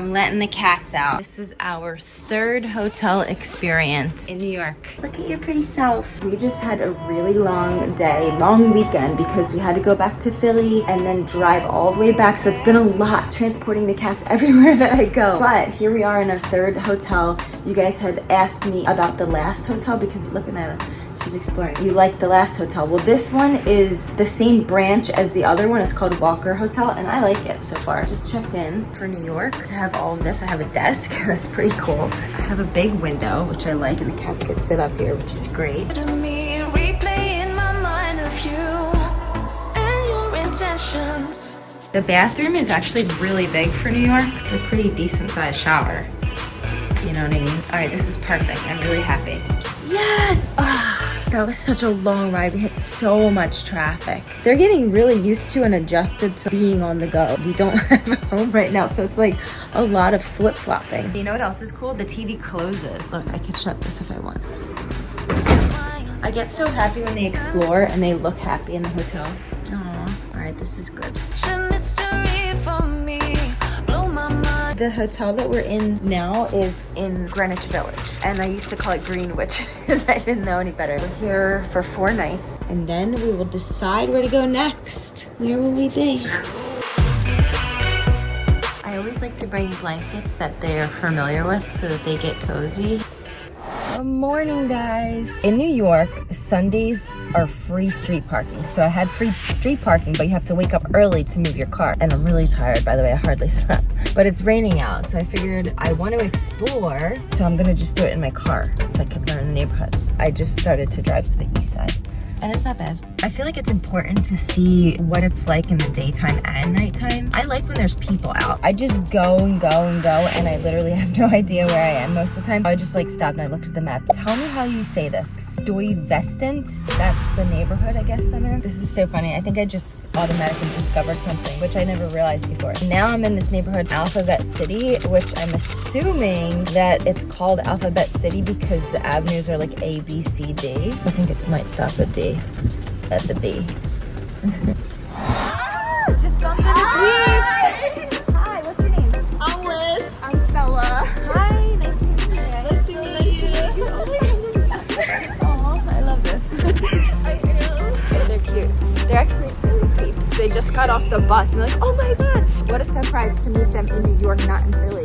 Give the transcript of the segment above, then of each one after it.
I'm letting the cats out. This is our third hotel experience in New York. Look at your pretty self. We just had a really long day, long weekend because we had to go back to Philly and then drive all the way back. So it's been a lot transporting the cats everywhere that I go. But here we are in our third hotel. You guys had asked me about the last hotel because you're looking at it She's exploring. You like the last hotel. Well, this one is the same branch as the other one. It's called Walker Hotel, and I like it so far. Just checked in for New York to have all of this. I have a desk. That's pretty cool. I have a big window, which I like, and the cats get sit up here, which is great. The bathroom is actually really big for New York. It's a pretty decent sized shower. You know what I mean? All right, this is perfect. I'm really happy. Yes! Oh. That was such a long ride. We had so much traffic. They're getting really used to and adjusted to being on the go. We don't have a home right now, so it's like a lot of flip-flopping. You know what else is cool? The TV closes. Look, I can shut this if I want. I get so happy when they explore and they look happy in the hotel. Aww. All right, this is good the hotel that we're in now is in Greenwich Village. And I used to call it Greenwich because I didn't know any better. We're here for four nights and then we will decide where to go next. Where will we be? I always like to bring blankets that they're familiar with so that they get cozy. Good morning, guys. In New York, Sundays are free street parking. So I had free street parking, but you have to wake up early to move your car. And I'm really tired, by the way, I hardly slept. But it's raining out, so I figured I want to explore, so I'm gonna just do it in my car so I can learn the neighborhoods. I just started to drive to the east side and it's not bad. I feel like it's important to see what it's like in the daytime and nighttime. I like when there's people out. I just go and go and go and I literally have no idea where I am most of the time. I just like stopped and I looked at the map. Tell me how you say this. Stuyvesant? That's the neighborhood I guess I'm in. This is so funny. I think I just automatically discovered something, which I never realized before. Now I'm in this neighborhood, Alphabet City, which I'm assuming that it's called Alphabet City because the avenues are like A, B, C, D. I think it might stop at D at the D. Just got to the Jeep. Hi, what's your name? I'm Liz. I'm Stella. Hi, nice to meet you. Nice to meet you. Oh, I love this. I know. They're cute. They're actually really peeps. They just got off the bus and they're like, oh my god. What a surprise to meet them in New York, not in Philly.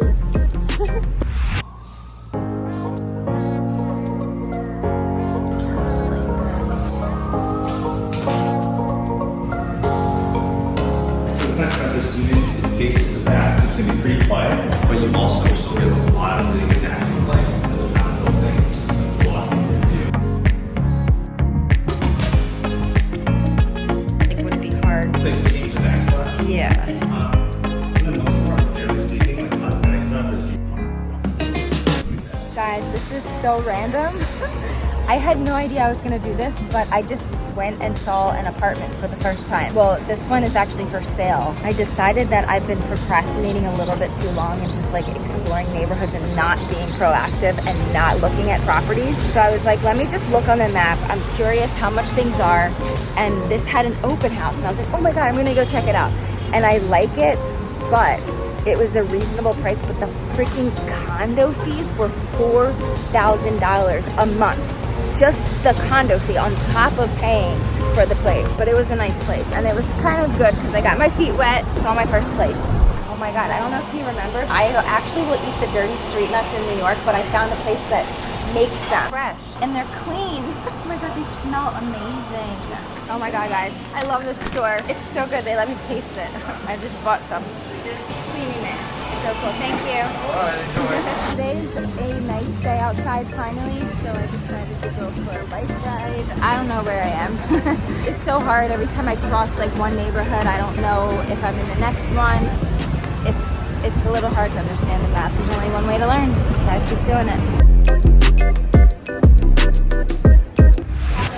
So random. I had no idea I was gonna do this, but I just went and saw an apartment for the first time. Well, this one is actually for sale. I decided that I've been procrastinating a little bit too long and just like exploring neighborhoods and not being proactive and not looking at properties. So I was like, let me just look on the map. I'm curious how much things are. And this had an open house. And I was like, oh my God, I'm gonna go check it out. And I like it, but it was a reasonable price, but the freaking condo fees were $4,000 a month. Just the condo fee on top of paying for the place. But it was a nice place and it was kind of good because I got my feet wet. Saw my first place. Oh my God, I don't know if you remember. I actually will eat the dirty street nuts in New York, but I found a place that makes them fresh and they're clean. Oh my God, they smell amazing. Oh my God, guys, I love this store. It's so good. They let me taste it. I just bought some cleaning it. So cool. Thank you. Today's a nice day outside finally, so I decided to go for a bike ride. I don't know where I am. it's so hard. Every time I cross like one neighborhood, I don't know if I'm in the next one. It's it's a little hard to understand the map. There's only one way to learn. Gotta keep doing it.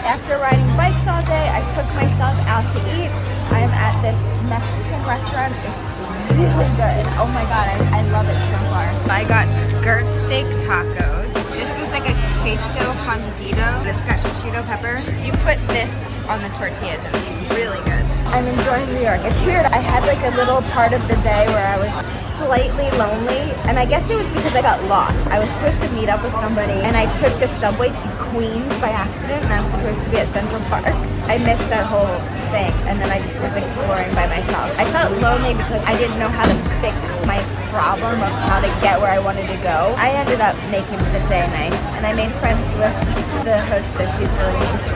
After riding bikes all day, I took myself out to eat. I am at this Mexican restaurant. It's really good. Oh my god, I, I love it so far. I got skirt steak tacos. This was like a queso fundido. It's got shishito peppers. You put this on the tortillas and it's really good. I'm enjoying New York. It's weird. I had like a little part of the day where I was slightly lonely, and I guess it was because I got lost. I was supposed to meet up with somebody, and I took the subway to Queens by accident, and I was supposed to be at Central Park. I missed that whole thing, and then I just was exploring by myself. I felt lonely because I didn't know how to fix my problem of how to get where I wanted to go. I ended up making the day nice, and I made friends with the hostess. She's really nice.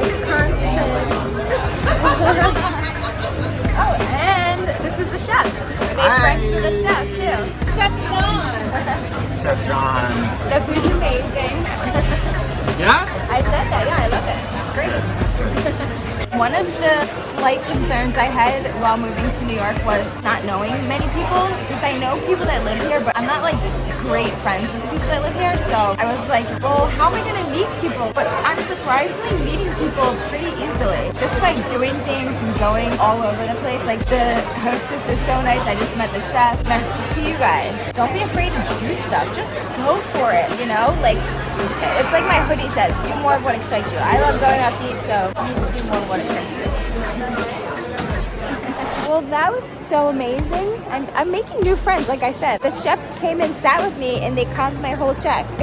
It's Constance. oh, and this is the chef. I made Hi. friends with the chef too. Chef John. Chef John. The food's amazing. Yeah? I said that, yeah, I love it. It's great. One of the slight concerns I had while moving to New York was not knowing many people. Because I know people that live here, but I'm not like great friends with the people that live here. So I was like, well, how am I gonna meet people? But I'm surprisingly meeting people pretty easily. Just by doing things and going all over the place. Like the hostess is so nice. I just met the chef. Message to you guys. Don't be afraid to do stuff. Just go for it, you know? Like it's like my hoodie says, do more of what excites you. I love going out to eat, so need to do more of what you. well, that was so amazing. And I'm making new friends, like I said. The chef came and sat with me and they comped my whole check.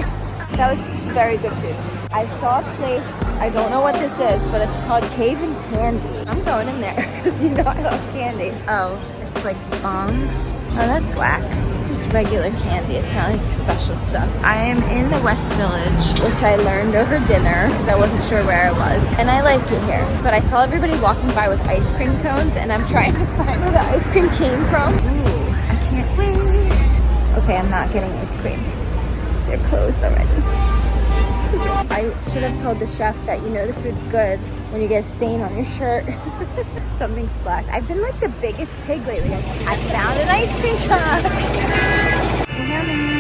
that was very good food. I saw a place, I don't know what this is, but it's called Cave and Candy. I'm going in there because you know I love candy. Oh, it's like bongs. Oh, that's whack. It's just regular candy. It's not like special stuff. I am in the West Village, which I learned over dinner because I wasn't sure where I was. And I like it here. But I saw everybody walking by with ice cream cones and I'm trying to find where the ice cream came from. Ooh, I can't wait. Okay, I'm not getting ice cream. They're closed already. I should have told the chef that you know the food's good when you get a stain on your shirt. Something splashed. I've been like the biggest pig lately. I found an ice cream truck. Yummy.